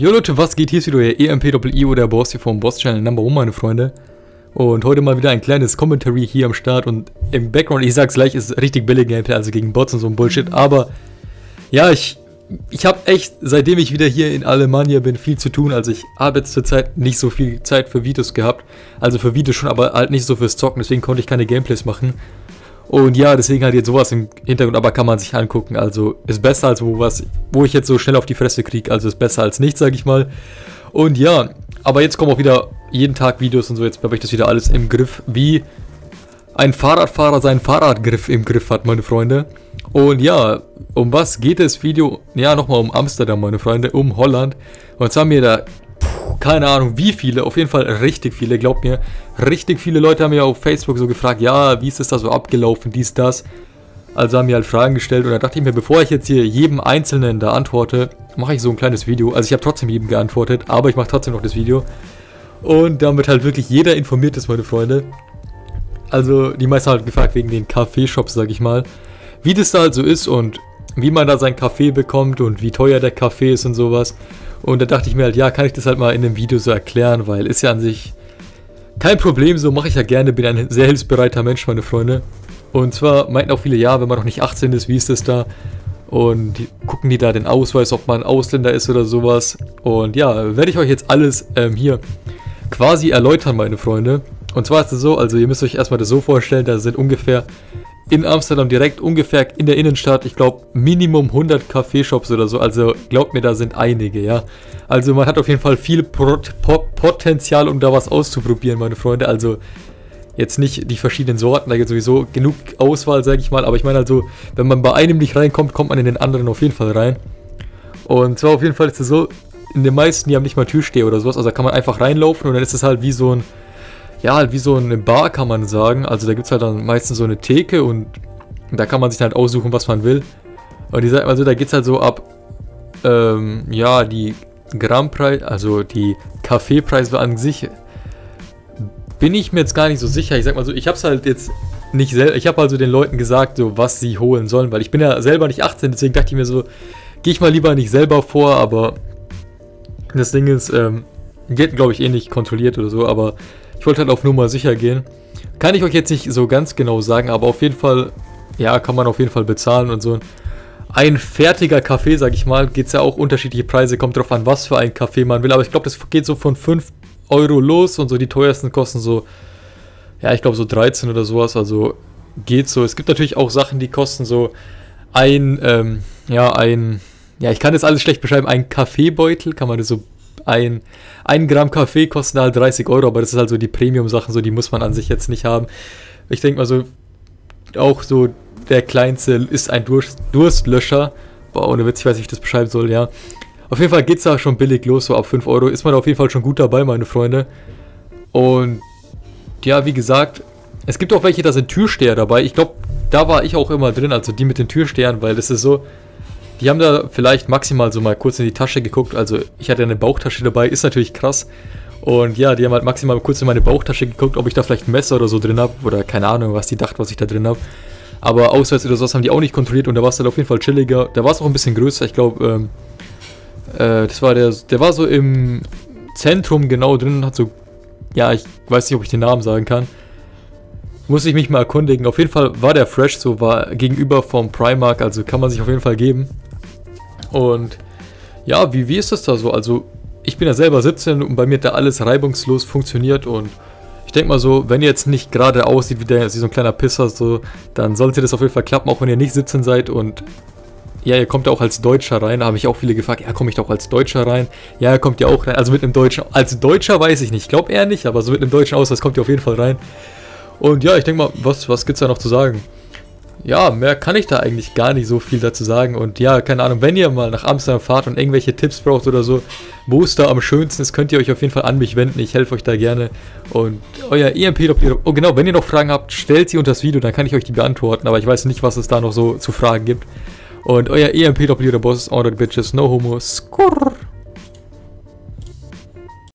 Jo Leute, was geht? Hier ist wieder euer EMP-Doppel-I der Boss hier vom Boss Channel Number 1, meine Freunde. Und heute mal wieder ein kleines Commentary hier am Start und im Background, ich sag's gleich, ist richtig billig Gameplay, also gegen Bots und so ein Bullshit, aber ja, ich, ich habe echt, seitdem ich wieder hier in Alemannia bin, viel zu tun, also ich habe jetzt zurzeit nicht so viel Zeit für Videos gehabt, also für Videos schon, aber halt nicht so fürs Zocken, deswegen konnte ich keine Gameplays machen. Und ja, deswegen halt jetzt sowas im Hintergrund, aber kann man sich angucken. Also ist besser als wo was, wo ich jetzt so schnell auf die Fresse kriege. Also ist besser als nichts, sag ich mal. Und ja, aber jetzt kommen auch wieder jeden Tag Videos und so. Jetzt habe ich das wieder alles im Griff, wie ein Fahrradfahrer seinen Fahrradgriff im Griff hat, meine Freunde. Und ja, um was geht das Video? Ja, nochmal um Amsterdam, meine Freunde, um Holland. Und zwar mir da keine Ahnung wie viele, auf jeden Fall richtig viele, glaubt mir. Richtig viele Leute haben mir auf Facebook so gefragt, ja, wie ist es da so abgelaufen, dies, das. Also haben mir halt Fragen gestellt und da dachte ich mir, bevor ich jetzt hier jedem Einzelnen da antworte, mache ich so ein kleines Video. Also ich habe trotzdem jedem geantwortet, aber ich mache trotzdem noch das Video. Und damit halt wirklich jeder informiert ist, meine Freunde. Also die meisten haben halt gefragt wegen den Kaffeeshops, sag ich mal. Wie das da halt so ist und wie man da seinen Kaffee bekommt und wie teuer der Kaffee ist und sowas. Und da dachte ich mir halt, ja, kann ich das halt mal in einem Video so erklären, weil ist ja an sich kein Problem, so mache ich ja gerne, bin ein sehr hilfsbereiter Mensch, meine Freunde. Und zwar meinten auch viele, ja, wenn man noch nicht 18 ist, wie ist das da? Und gucken die da den Ausweis, ob man Ausländer ist oder sowas. Und ja, werde ich euch jetzt alles ähm, hier quasi erläutern, meine Freunde. Und zwar ist es so, also ihr müsst euch erstmal das so vorstellen, da sind ungefähr in Amsterdam direkt ungefähr in der Innenstadt, ich glaube Minimum 100 Kaffeeshops oder so, also glaubt mir, da sind einige, ja. Also man hat auf jeden Fall viel Pot Pot Potenzial, um da was auszuprobieren, meine Freunde, also jetzt nicht die verschiedenen Sorten, da gibt es sowieso genug Auswahl, sage ich mal, aber ich meine also, wenn man bei einem nicht reinkommt, kommt man in den anderen auf jeden Fall rein. Und zwar auf jeden Fall ist es so, in den meisten, die haben nicht mal Türsteher oder sowas, also da kann man einfach reinlaufen und dann ist es halt wie so ein ja, halt wie so eine Bar kann man sagen. Also da gibt es halt dann meistens so eine Theke und da kann man sich halt aussuchen, was man will. Und die sagen also, da geht es halt so ab, ähm, ja, die Grammpreis, also die Kaffeepreise an sich, bin ich mir jetzt gar nicht so sicher. Ich sag mal so, ich hab's halt jetzt nicht selber, ich habe also den Leuten gesagt, so was sie holen sollen, weil ich bin ja selber nicht 18, deswegen dachte ich mir so, gehe ich mal lieber nicht selber vor, aber das Ding ist, ähm, geht glaube ich eh nicht kontrolliert oder so, aber ich wollte halt auf Nummer sicher gehen. Kann ich euch jetzt nicht so ganz genau sagen, aber auf jeden Fall, ja, kann man auf jeden Fall bezahlen und so. Ein fertiger Kaffee, sag ich mal, geht es ja auch unterschiedliche Preise, kommt drauf an, was für ein Kaffee man will. Aber ich glaube, das geht so von 5 Euro los und so die teuersten kosten so, ja, ich glaube so 13 oder sowas. Also geht so. Es gibt natürlich auch Sachen, die kosten so ein, ähm, ja, ein, ja, ich kann das alles schlecht beschreiben, ein Kaffeebeutel, kann man das so ein, ein Gramm Kaffee kostet halt 30 Euro, aber das ist halt so die Premium-Sachen, so die muss man an sich jetzt nicht haben. Ich denke mal so, auch so der kleinste ist ein Durst, Durstlöscher. Boah, ohne Witz, ich weiß nicht, wie ich das beschreiben soll, ja. Auf jeden Fall geht es da schon billig los, so ab 5 Euro ist man auf jeden Fall schon gut dabei, meine Freunde. Und ja, wie gesagt, es gibt auch welche, da sind Türsteher dabei. Ich glaube, da war ich auch immer drin, also die mit den Türstehern, weil das ist so, die haben da vielleicht maximal so mal kurz in die Tasche geguckt. Also ich hatte eine Bauchtasche dabei, ist natürlich krass. Und ja, die haben halt maximal kurz in meine Bauchtasche geguckt, ob ich da vielleicht ein Messer oder so drin habe. Oder keine Ahnung, was die dachten, was ich da drin habe. Aber Ausweis oder sowas haben die auch nicht kontrolliert und da war es halt auf jeden Fall chilliger. Da war es auch ein bisschen größer. Ich glaube, ähm, äh, das war der, der war so im Zentrum genau drin, hat so, ja, ich weiß nicht, ob ich den Namen sagen kann. Muss ich mich mal erkundigen. Auf jeden Fall war der fresh, so war gegenüber vom Primark, also kann man sich auf jeden Fall geben. Und ja, wie, wie ist das da so? Also, ich bin ja selber 17 und bei mir hat da alles reibungslos funktioniert und ich denke mal so, wenn ihr jetzt nicht gerade aussieht wie, der, wie so ein kleiner Pisser, so, dann sollte das auf jeden Fall klappen, auch wenn ihr nicht 17 seid und ja, ihr kommt ja auch als Deutscher rein. Da habe ich auch viele gefragt, ja, komme ich doch als Deutscher rein? Ja, er kommt ja auch rein. Also mit einem Deutschen, als Deutscher weiß ich nicht, ich glaube eher nicht, aber so mit einem deutschen Ausweis kommt ihr auf jeden Fall rein. Und ja, ich denke mal, was, was gibt es da noch zu sagen? Ja, mehr kann ich da eigentlich gar nicht so viel dazu sagen. Und ja, keine Ahnung, wenn ihr mal nach Amsterdam fahrt und irgendwelche Tipps braucht oder so, wo es da am schönsten ist, könnt ihr euch auf jeden Fall an mich wenden. Ich helfe euch da gerne. Und euer EMP, oh genau, wenn ihr noch Fragen habt, stellt sie unter das Video, dann kann ich euch die beantworten. Aber ich weiß nicht, was es da noch so zu Fragen gibt. Und euer EMP, Boss, All the Bitches, No Homo, Skurr.